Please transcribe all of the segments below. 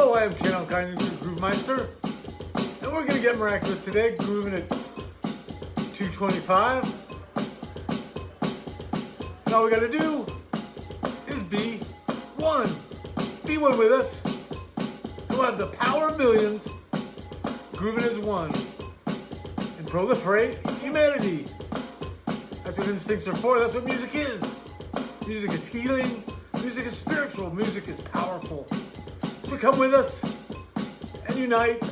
Hello, I am Ken Alkine, Groove Meister, and we're gonna get miraculous today, grooving at 225. And all we gotta do is be one. Be one with us. We'll have the power of millions, grooving as one, and proliferate humanity. That's what instincts are for, that's what music is. Music is healing, music is spiritual, music is powerful. So come with us and unite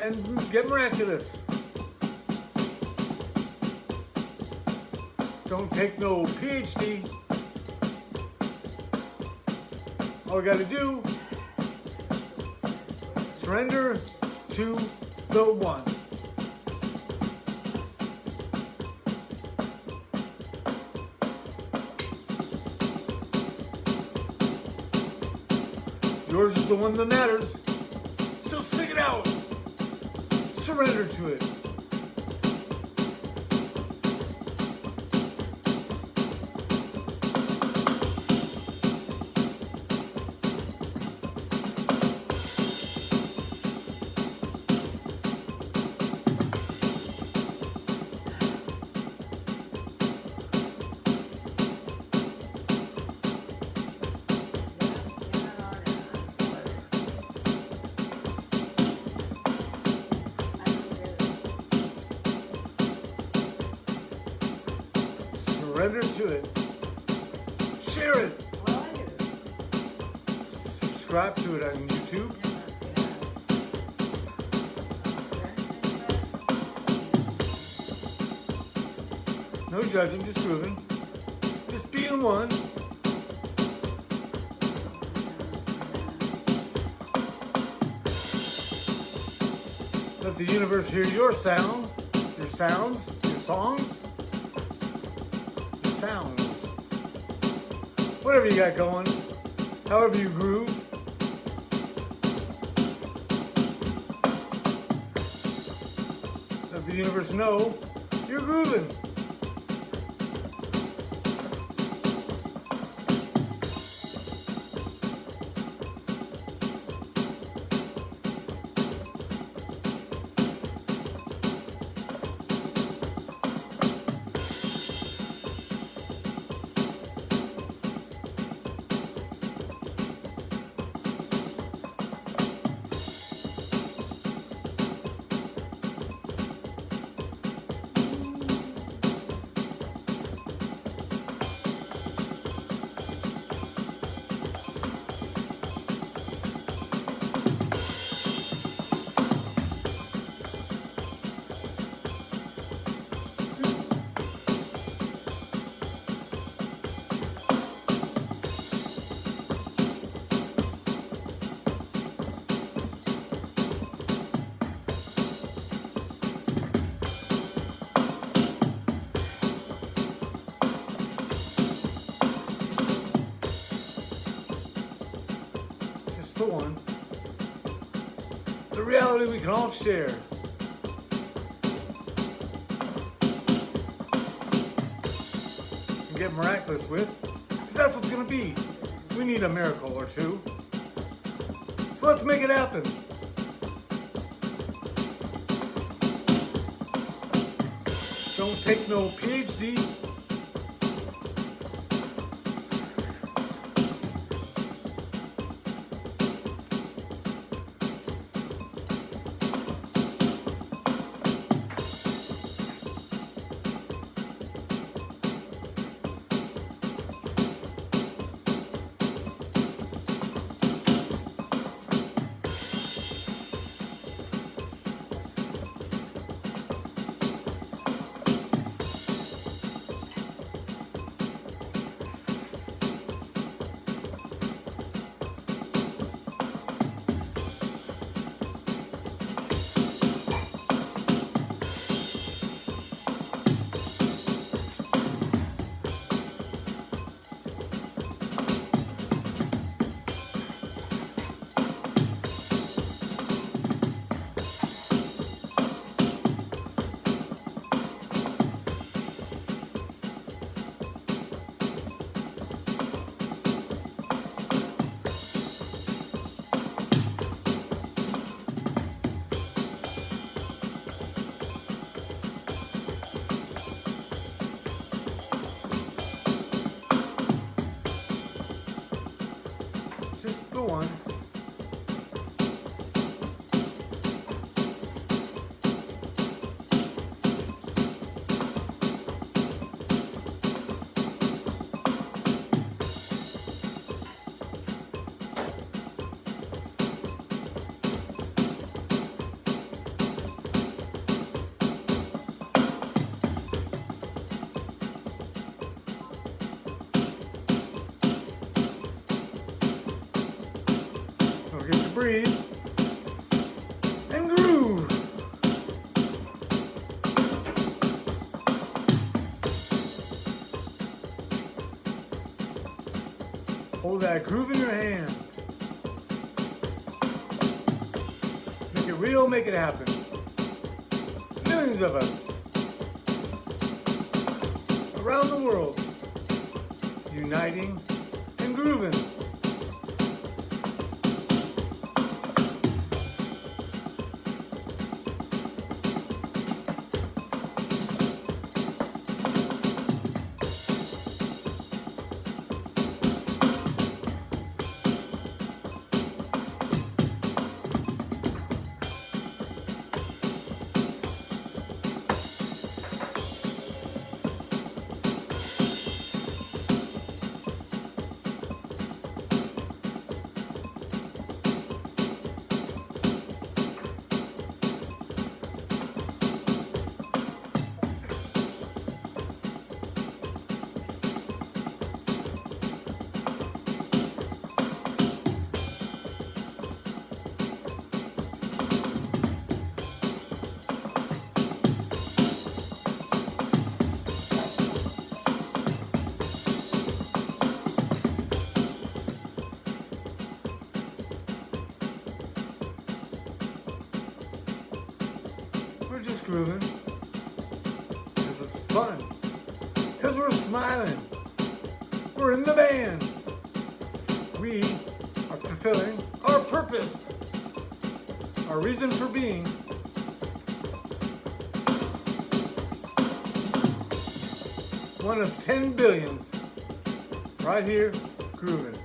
and get miraculous. Don't take no PhD. All we gotta do, surrender to the one. Yours is the one that matters. So sing it out. Surrender to it. Surrender to it. Share it. Subscribe to it on YouTube. No judging, just grooving. Just being one. Let the universe hear your sound, your sounds, your songs, sounds. Whatever you got going, however you groove. Let the universe know you're grooving. One. The reality we can all share. And get miraculous with. Because that's what's going to be. We need a miracle or two. So let's make it happen. Don't take no PhD. Breathe. And groove. Hold that groove in your hands. Make it real, make it happen. Millions of us around the world uniting and grooving. We are fulfilling our purpose. Our reason for being. One of 10 billions. Right here, grooving.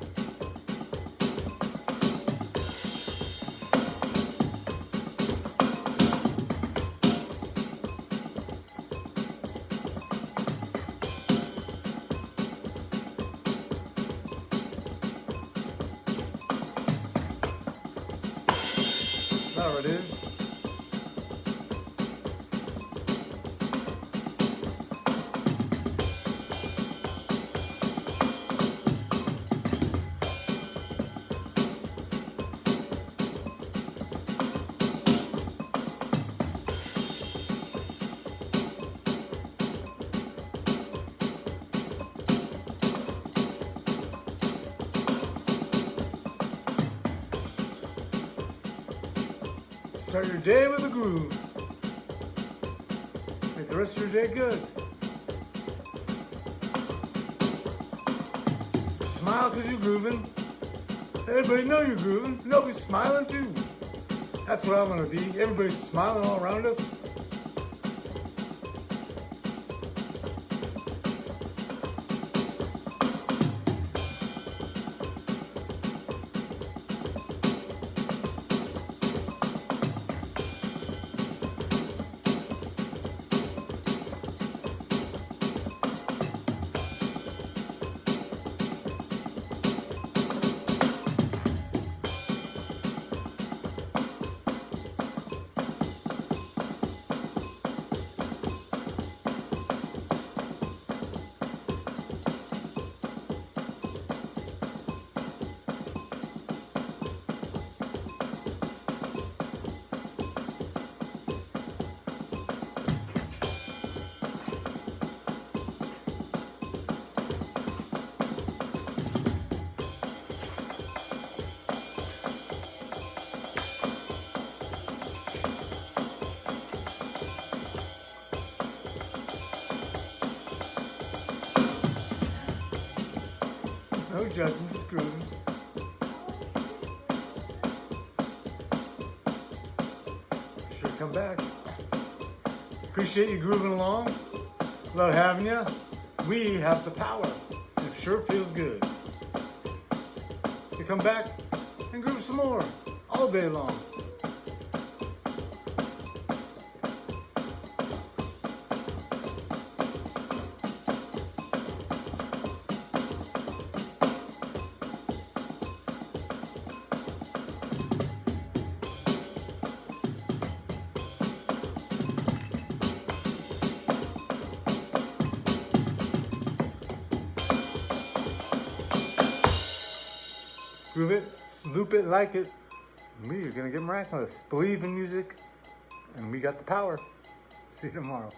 Start your day with a groove. Make the rest of your day good. Smile because you're grooving. Everybody know you're grooving. Nobody's smiling too. That's what I want to be. Everybody's smiling all around us. Just grooving. Sure, come back. Appreciate you grooving along. Love having you. We have the power. It sure feels good. So come back and groove some more all day long. Groove it, loop it, like it. Me, you're gonna get miraculous. Believe in music, and we got the power. See you tomorrow.